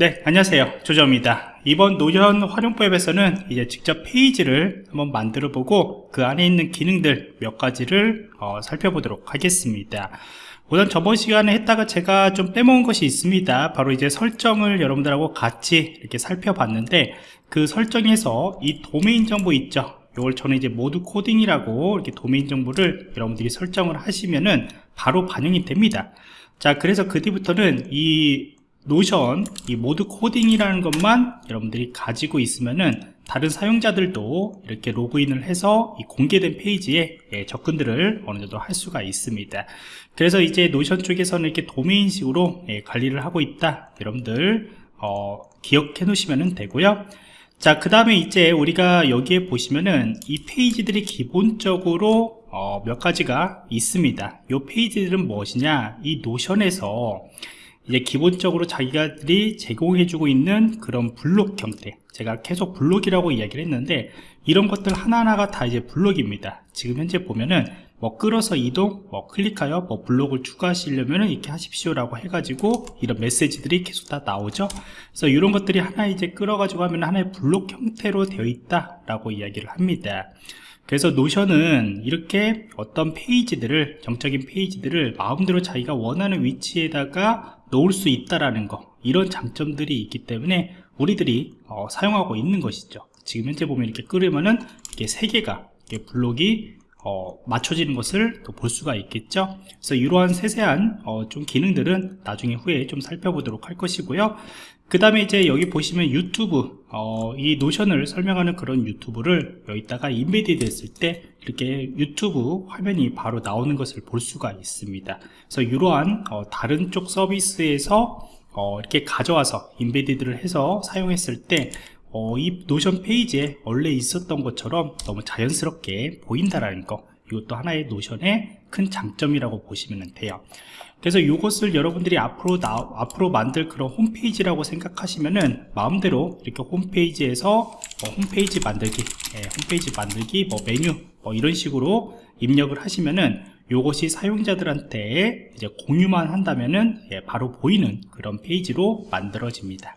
네 안녕하세요. 조정입니다. 이번 노션 활용법에서는 이제 직접 페이지를 한번 만들어 보고 그 안에 있는 기능들 몇 가지를 어, 살펴보도록 하겠습니다. 우선 저번 시간에 했다가 제가 좀 빼먹은 것이 있습니다. 바로 이제 설정을 여러분들하고 같이 이렇게 살펴봤는데 그 설정에서 이 도메인 정보 있죠? 이걸 저는 이제 모드 코딩이라고 이렇게 도메인 정보를 여러분들이 설정을 하시면은 바로 반영이 됩니다. 자 그래서 그 뒤부터는 이 노션 이 모드 코딩이라는 것만 여러분들이 가지고 있으면은 다른 사용자들도 이렇게 로그인을 해서 이 공개된 페이지에 예, 접근들을 어느 정도 할 수가 있습니다. 그래서 이제 노션 쪽에서는 이렇게 도메인식으로 예, 관리를 하고 있다. 여러분들 어, 기억해 놓으시면 되고요. 자 그 다음에 이제 우리가 여기에 보시면은 이 페이지들이 기본적으로 어, 몇 가지가 있습니다. 이 페이지들은 무엇이냐? 이 노션에서 이제 기본적으로 자기가들이 제공해주고 있는 그런 블록 형태 제가 계속 블록이라고 이야기를 했는데 이런 것들 하나하나가 다 이제 블록입니다. 지금 현재 보면은 뭐 끌어서 이동 뭐 클릭하여 뭐 블록을 추가하시려면 이렇게 하십시오 라고 해가지고 이런 메시지들이 계속 다 나오죠. 그래서 이런 것들이 하나 이제 끌어 가지고 하면 하나의 블록 형태로 되어 있다 라고 이야기를 합니다. 그래서 노션은 이렇게 어떤 페이지들을 정적인 페이지들을 마음대로 자기가 원하는 위치에다가 놓을 수 있다라는 거 이런 장점들이 있기 때문에 우리들이 어, 사용하고 있는 것이죠. 지금 현재 보면 이렇게 끓으면은 이게 세 개가 블록이 어, 맞춰지는 것을 또 볼 수가 있겠죠. 그래서 이러한 세세한 어, 좀 기능들은 나중에 후에 좀 살펴보도록 할 것이고요 그 다음에 이제 여기 보시면 유튜브 어, 이 노션을 설명하는 그런 유튜브를 여기다가 embedded 했을 때 이렇게 유튜브 화면이 바로 나오는 것을 볼 수가 있습니다. 그래서 이러한 어, 다른 쪽 서비스에서 어, 이렇게 가져와서 embedded를 해서 사용했을 때 어, 이 노션 페이지에 원래 있었던 것처럼 너무 자연스럽게 보인다라는 거 이것도 하나의 노션의 큰 장점이라고 보시면 돼요 그래서 이것을 여러분들이 앞으로 나, 앞으로 만들 그런 홈페이지라고 생각하시면은 마음대로 이렇게 홈페이지에서 뭐 홈페이지 만들기 예, 홈페이지 만들기 뭐 메뉴 뭐 이런 식으로 입력을 하시면은 이것이 사용자들한테 이제 공유만 한다면은 예, 바로 보이는 그런 페이지로 만들어집니다.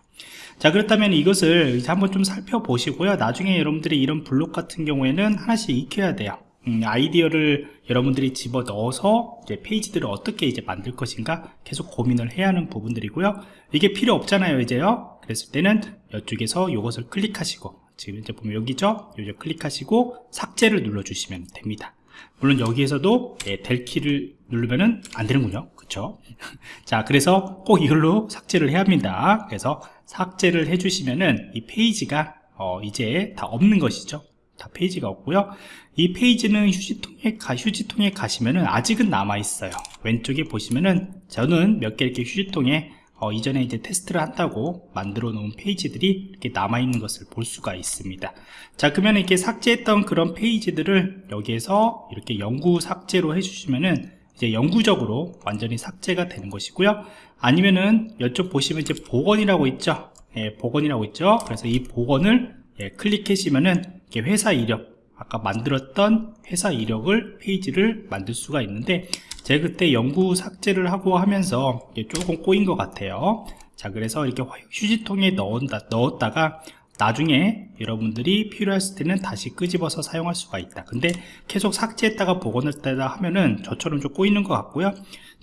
자 그렇다면 이것을 이제 한번 좀 살펴보시고요. 나중에 여러분들이 이런 블록 같은 경우에는 하나씩 익혀야 돼요 음, 아이디어를 여러분들이 집어 넣어서 이제 페이지들을 어떻게 이제 만들 것인가 계속 고민을 해야 하는 부분들이고요. 이게 필요 없잖아요 이제요. 그랬을 때는 이쪽에서 이것을 클릭하시고 지금 이제 보면 여기죠? 여기 클릭하시고 삭제를 눌러 주시면 됩니다. 물론 여기에서도 예, 델 키를 누르면은 안 되는군요. 그쵸? 자 그래서 꼭 이걸로 삭제를 해야 합니다. 그래서 삭제를 해주시면은 이 페이지가 어, 이제 다 없는 것이죠 다 페이지가 없고요. 이 페이지는 휴지통에, 가, 휴지통에 가시면은 아직은 남아 있어요. 왼쪽에 보시면은 저는 몇 개 이렇게 휴지통에 어, 이전에 이제 테스트를 한다고 만들어 놓은 페이지들이 이렇게 남아 있는 것을 볼 수가 있습니다. 자 그러면 이렇게 삭제했던 그런 페이지들을 여기에서 이렇게 영구 삭제로 해주시면은 이제 영구적으로 완전히 삭제가 되는 것이고요. 아니면은 이쪽 보시면 이제 복원이라고 있죠? 예, 복원이라고 있죠? 그래서 이 복원을 예, 클릭하시면은 회사 이력 아까 만들었던 회사 이력을 페이지를 만들 수가 있는데 제가 그때 연구 삭제를 하고 하면서 조금 꼬인 것 같아요. 자 그래서 이렇게 휴지통에 넣었다, 넣었다가 나중에 여러분들이 필요했을 때는 다시 끄집어서 사용할 수가 있다. 근데 계속 삭제했다가 복원했다 하면은 저처럼 좀 꼬이는 것 같고요.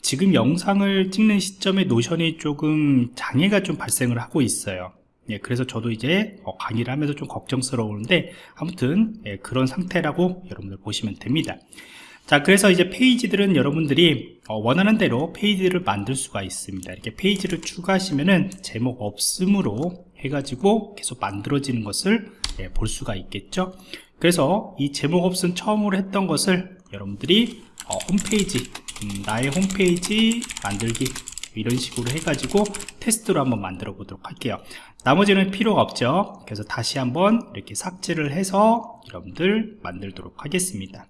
지금 영상을 찍는 시점에 노션이 조금 장애가 좀 발생을 하고 있어요 예, 그래서 저도 이제 어, 강의를 하면서 좀 걱정스러운데 아무튼 예, 그런 상태라고 여러분들 보시면 됩니다. 자 그래서 이제 페이지들은 여러분들이 어, 원하는 대로 페이지를 만들 수가 있습니다. 이렇게 페이지를 추가하시면은 제목 없음으로 해가지고 계속 만들어지는 것을 예, 볼 수가 있겠죠? 그래서 이 제목 없음 처음으로 했던 것을 여러분들이 어, 홈페이지 음, 나의 홈페이지 만들기 이런 식으로 해가지고 테스트로 한번 만들어 보도록 할게요. 나머지는 필요가 없죠. 그래서 다시 한번 이렇게 삭제를 해서 여러분들 만들도록 하겠습니다.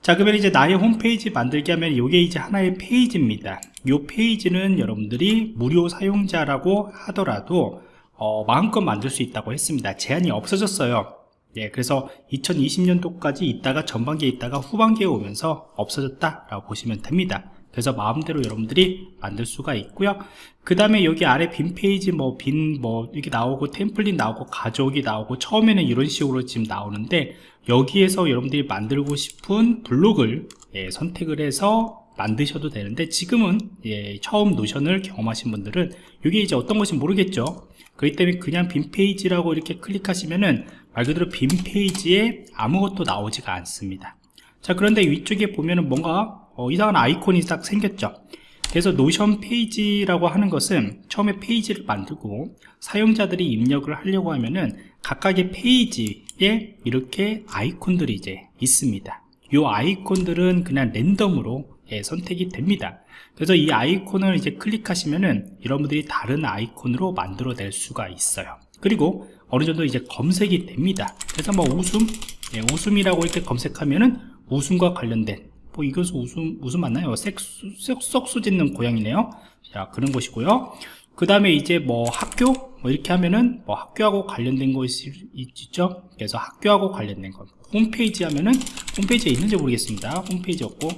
자 그러면 이제 나의 홈페이지 만들기 하면 이게 이제 하나의 페이지입니다. 이 페이지는 여러분들이 무료 사용자라고 하더라도 어, 마음껏 만들 수 있다고 했습니다. 제한이 없어졌어요. 예, 그래서 2020년도까지 있다가 전반기에 있다가 후반기에 오면서 없어졌다 라고 보시면 됩니다 그래서 마음대로 여러분들이 만들 수가 있고요. 그 다음에 여기 아래 빈 페이지 뭐빈뭐 이렇게 나오고 템플릿 나오고 가져오기 나오고 처음에는 이런 식으로 지금 나오는데 여기에서 여러분들이 만들고 싶은 블록을 예, 선택을 해서 만드셔도 되는데 지금은 예, 처음 노션을 경험하신 분들은 이게 이제 어떤 것인지 모르겠죠. 그렇기 때문에 그냥 빈 페이지라고 이렇게 클릭하시면은 말 그대로 빈 페이지에 아무것도 나오지가 않습니다. 자 그런데 위쪽에 보면은 뭔가 어, 이상한 아이콘이 딱 생겼죠. 그래서 노션 페이지라고 하는 것은 처음에 페이지를 만들고 사용자들이 입력을 하려고 하면은 각각의 페이지에 이렇게 아이콘들이 이제 있습니다. 이 아이콘들은 그냥 랜덤으로 예, 선택이 됩니다. 그래서 이 아이콘을 이제 클릭하시면은 여러분들이 다른 아이콘으로 만들어 낼 수가 있어요. 그리고 어느 정도 이제 검색이 됩니다. 그래서 뭐 웃음? 예, 웃음이라고 이렇게 검색하면은 웃음과 관련된 뭐 이것은 웃음 웃음 맞나요? 섹수, 썩수 짓는 고양이네요. 자 그런 것이고요. 그 다음에 이제 뭐 학교? 뭐 이렇게 하면은 뭐 학교하고 관련된 것이 있죠? 그래서 학교하고 관련된 것 홈페이지 하면은 홈페이지에 있는지 모르겠습니다. 홈페이지 없고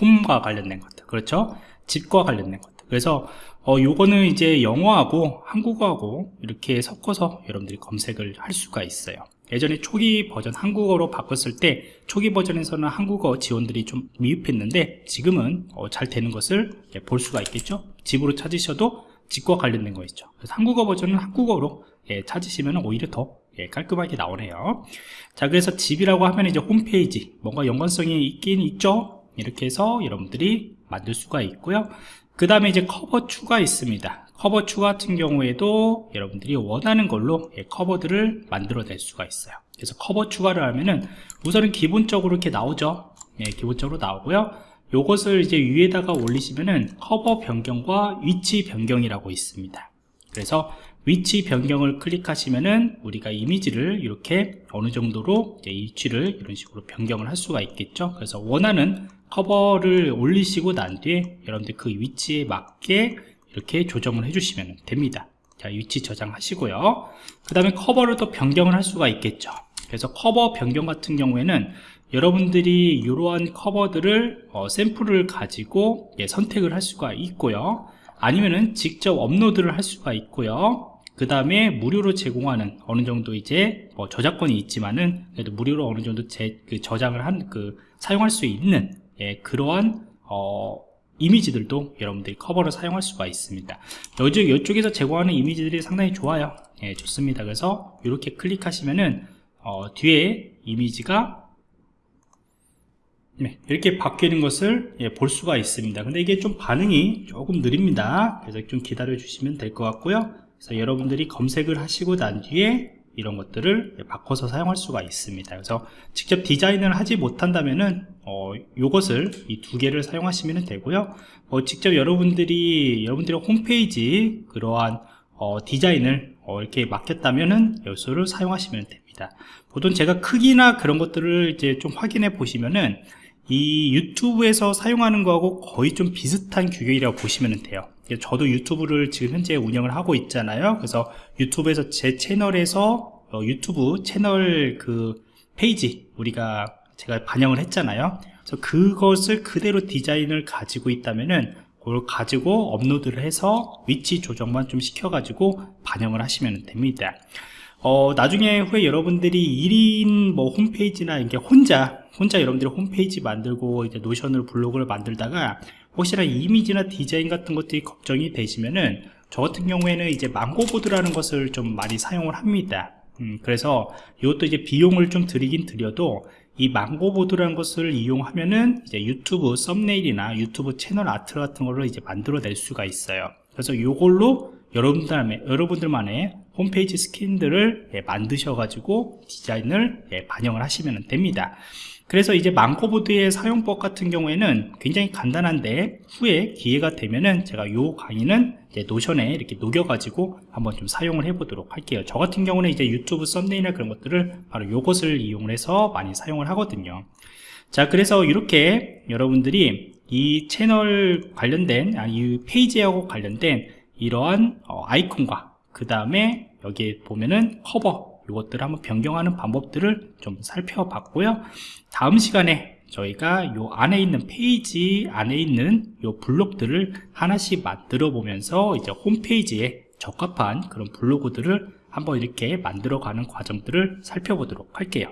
홈과 관련된 것들 그렇죠? 집과 관련된 것들 그래서 어 요거는 이제 영어하고 한국어하고 이렇게 섞어서 여러분들이 검색을 할 수가 있어요 예전에 초기 버전 한국어로 바꿨을 때 초기 버전에서는 한국어 지원들이 좀 미흡했는데 지금은 어, 잘 되는 것을 예, 볼 수가 있겠죠? 집으로 찾으셔도 집과 관련된 거 있죠. 한국어 버전은 한국어로 예, 찾으시면 오히려 더 예, 깔끔하게 나오네요. 자 그래서 집이라고 하면 이제 홈페이지 뭔가 연관성이 있긴 있죠? 이렇게 해서 여러분들이 만들 수가 있고요. 그 다음에 이제 커버 추가 있습니다 커버 추가 같은 경우에도 여러분들이 원하는 걸로 예, 커버들을 만들어 낼 수가 있어요. 그래서 커버 추가를 하면은 우선은 기본적으로 이렇게 나오죠. 예, 기본적으로 나오고요. 요것을 이제 위에다가 올리시면은 커버 변경과 위치 변경이라고 있습니다. 그래서 위치 변경을 클릭하시면은 우리가 이미지를 이렇게 어느 정도로 위치를 이런 식으로 변경을 할 수가 있겠죠. 그래서 원하는 커버를 올리시고 난 뒤에 여러분들 그 위치에 맞게 이렇게 조정을 해주시면 됩니다. 자 위치 저장하시고요. 그 다음에 커버를 또 변경을 할 수가 있겠죠. 그래서 커버 변경 같은 경우에는 여러분들이 이러한 커버들을 어, 샘플을 가지고 예, 선택을 할 수가 있고요. 아니면은 직접 업로드를 할 수가 있고요. 그 다음에 무료로 제공하는 어느 정도 이제 뭐 저작권이 있지만은 그래도 무료로 어느 정도 제, 그 저장을 한 그 사용할 수 있는 예, 그러한 어, 이미지들도 여러분들이 커버를 사용할 수가 있습니다. 여쪽, 이쪽에서 제공하는 이미지들이 상당히 좋아요. 예, 좋습니다. 그래서 이렇게 클릭하시면은 어, 뒤에 이미지가 네, 이렇게 바뀌는 것을 예, 볼 수가 있습니다. 근데 이게 좀 반응이 조금 느립니다. 그래서 좀 기다려 주시면 될 것 같고요. 그래서 여러분들이 검색을 하시고 난 뒤에 이런 것들을 바꿔서 사용할 수가 있습니다. 그래서 직접 디자인을 하지 못한다면은 어, 요것을 이 두 개를 사용하시면 되고요. 어, 직접 여러분들이 여러분들의 홈페이지 그러한 어, 디자인을 어, 이렇게 맡겼다면은 요소를 사용하시면 됩니다. 보통 제가 크기나 그런 것들을 이제 좀 확인해 보시면은 이 유튜브에서 사용하는 거하고 거의 좀 비슷한 규격이라고 보시면 돼요 저도 유튜브를 지금 현재 운영을 하고 있잖아요. 그래서 유튜브에서 제 채널에서 어, 유튜브 채널 그 페이지 우리가 제가 반영을 했잖아요. 그래서 그것을 그대로 디자인을 가지고 있다면은 그걸 가지고 업로드를 해서 위치 조정만 좀 시켜 가지고 반영을 하시면 됩니다. 어, 나중에 후에 여러분들이 1인 뭐 홈페이지나 이게 혼자 혼자 여러분들이 홈페이지 만들고 이제 노션으로 블로그를 만들다가 혹시나 이미지나 디자인 같은 것들이 걱정이 되시면은 저 같은 경우에는 이제 망고보드라는 것을 좀 많이 사용을 합니다. 음, 그래서 이것도 이제 비용을 좀 드리긴 드려도 이 망고보드라는 것을 이용하면은 이제 유튜브 썸네일이나 유튜브 채널 아트 같은 거를 이제 만들어낼 수가 있어요. 그래서 이걸로 여러분들, 여러분들만의 홈페이지 스킨들을 예, 만드셔 가지고 디자인을 예, 반영을 하시면 됩니다 그래서 이제 망코보드의 사용법 같은 경우에는 굉장히 간단한데 후에 기회가 되면은 제가 요 강의는 노션에 이렇게 녹여가지고 한번 좀 사용을 해보도록 할게요. 저 같은 경우는 이제 유튜브 썸네일이나 그런 것들을 바로 요것을 이용을 해서 많이 사용을 하거든요. 자, 그래서 이렇게 여러분들이 이 채널 관련된, 아니, 이 페이지하고 관련된 이러한 어, 아이콘과 그 다음에 여기에 보면은 커버 이것들을 한번 변경하는 방법들을 좀 살펴봤고요. 다음 시간에 저희가 요 안에 있는 페이지 안에 있는 요 블록들을 하나씩 만들어 보면서 이제 홈페이지에 적합한 그런 블록들을 한번 이렇게 만들어 가는 과정들을 살펴보도록 할게요